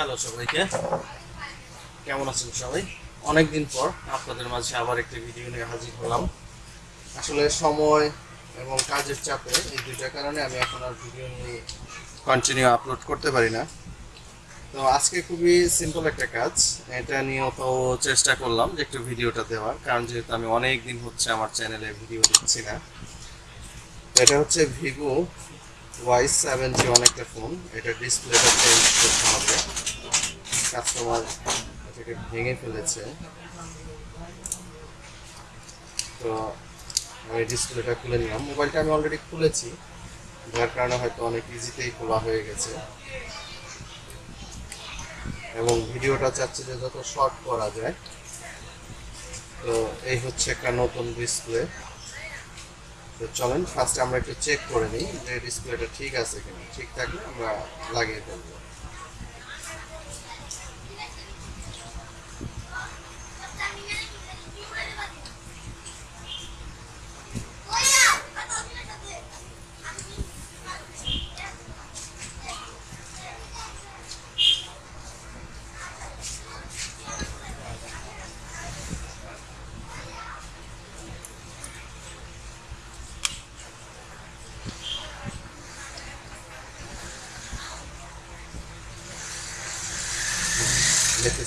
Hello সবাইকে। কেমন আছেন সবাই? অনেকদিন পর আপনাদের মাঝে আবার একটি ভিডিও নিয়ে হাজির হলাম। আসলে সময় এবং কাজের চাপে এই দুইটার কারণে আমি এখন আর ভিডিও নিয়ে কন্টিনিউ আপলোড করতে পারি না। তো আজকে খুবই সিম্পল একটা কাজ। এটা নিয়েও তো চেষ্টা করলাম যে একটু ভিডিওটা দেওয়ার, কারণ যেহেতু আমি অনেক দিন হচ্ছে আমার চ্যানেলে ভিডিও দিচ্ছি না। এটা হচ্ছে ভিভো ওয়াই সেভেন জি অনেকটা ফোন এটা ডিসপ্লেটা চেঞ্জ করতে হবে। কাস্টমার এটাকে ভেঙে ফেলেছে। তো আমি ডিসপ্লেটা খুলে নিলাম। মোবাইলটা আমি অলরেডি খুলেছি, যার কারণে হয়তো অনেক ইজিতেই খোলা হয়ে গেছে। এবং ভিডিওটা চাচ্ছি যে যত শর্ট করা যায়। তো এই হচ্ছে একটা নতুন ডিসপ্লে তো চলেন ফার্স্টে আমরা একটু চেক করে নিই যে ডিসপ্লেটা ঠিক আছে কিনা। ঠিক থাকলে আমরা লাগিয়ে ফেলব।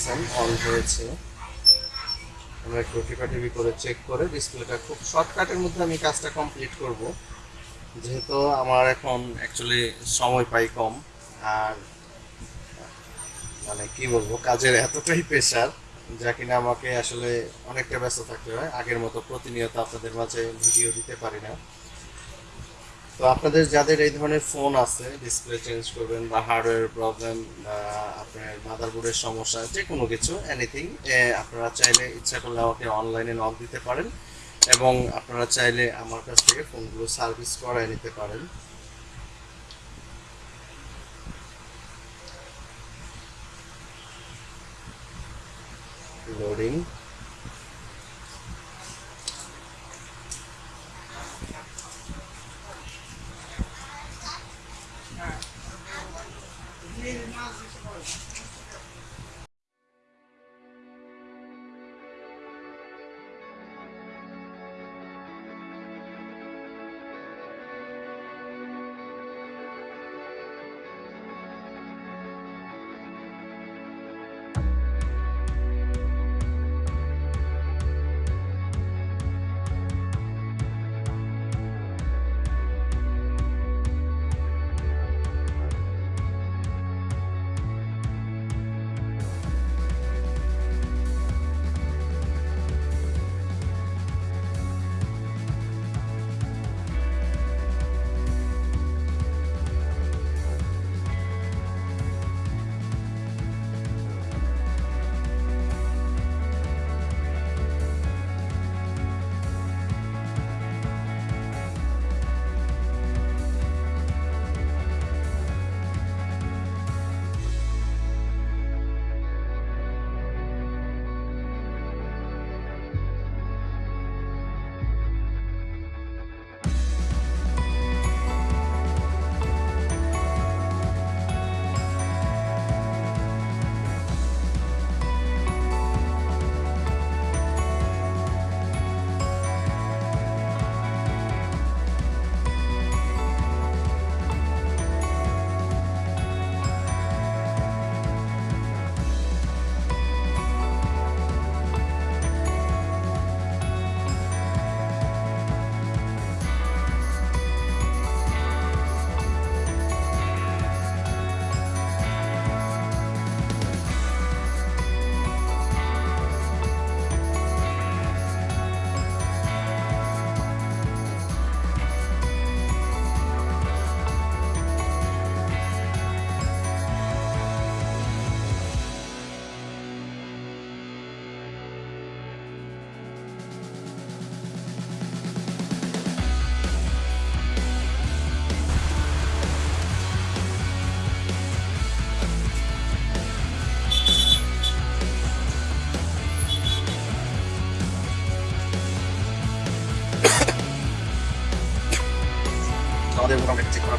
দেখতেছেন অন হয়েছে। আমরা একটু টিপাটিপি করে চেক করে ডিসপ্লেটা খুব শর্টকাটের মধ্যে আমি কাজটা কমপ্লিট করব। যেহেতু আমার এখন অ্যাকচুয়ালি সময় পাই কম, আর মানে কি বলব, কাজের এতটাই প্রেশার যা কিনা আমাকে আসলে অনেকটা ব্যস্ত থাকতে হয়। আগের মতো প্রতিনিয়ত আপনাদের মাঝে ভিডিও দিতে পারি না। তো আপনাদের যাদের এই ধরনের ফোন আছে ডিসপ্লে চেঞ্জ করবেন বা হার্ডওয়্যার প্রবলেম আপনার মাদারবোর্ডের সমস্যা যে কোনো কিছু এনিথিং আপনারা চাইলে ইচ্ছা করলে আমাকে অনলাইনে নক দিতে পারেন এবং আপনারা চাইলে আমার কাছ থেকে ফোনগুলো সার্ভিস করায় নিতে পারেন। লোডিং Ele nasce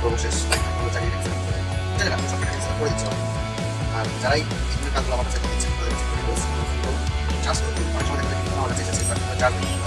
চেক করার পর্ব শেষ আমরা চালিয়ে দিচ্ছি চালিয়ে রাখুন সবটা করে দিচ্ছি আর যারাই এই ধরনের কাজগুলো আমার কাছে দিচ্ছেন তাদের কাছে রিকোয়েস্ট তো চার্জ করতে অনেক সময় দেখা যায় আমার কাছে এসেছে বাট চার্জ ভিডিও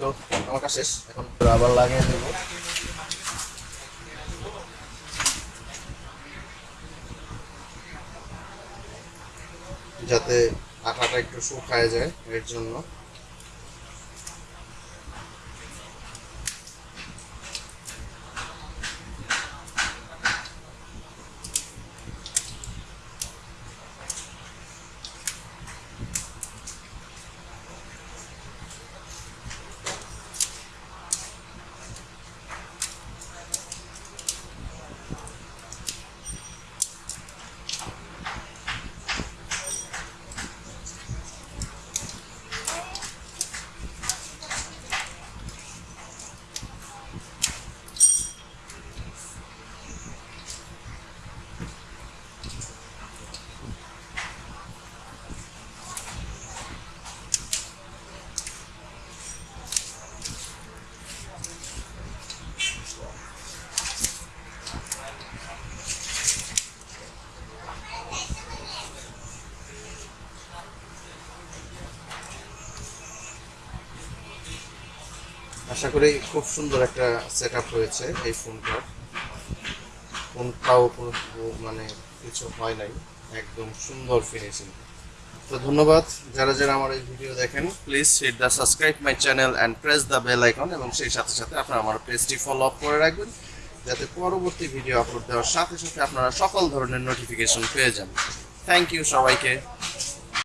আমার কাজ এখন আবার লাগিয়ে দেব। যাতে আটাটা একটু শুকায় যায় এর জন্য। আশা করি খুব সুন্দর একটা সেট হয়েছে এই ফোনটার ফোনটাও কোনো মানে কিছু হয় নাই, একদম সুন্দর ফিনিশিং তো ধন্যবাদ, যারা যারা আমার এই ভিডিও দেখেন please hit the subscribe my channel and press the bell icon এবং সেই সাথে সাথে আপনারা আমার পেজটি ফলো আপ করে রাখবেন, যাতে পরবর্তী ভিডিও আপলোড দেওয়ার সাথে সাথে আপনারা সকল ধরনের নোটিফিকেশন পেয়ে যান। থ্যাংক ইউ সবাইকে।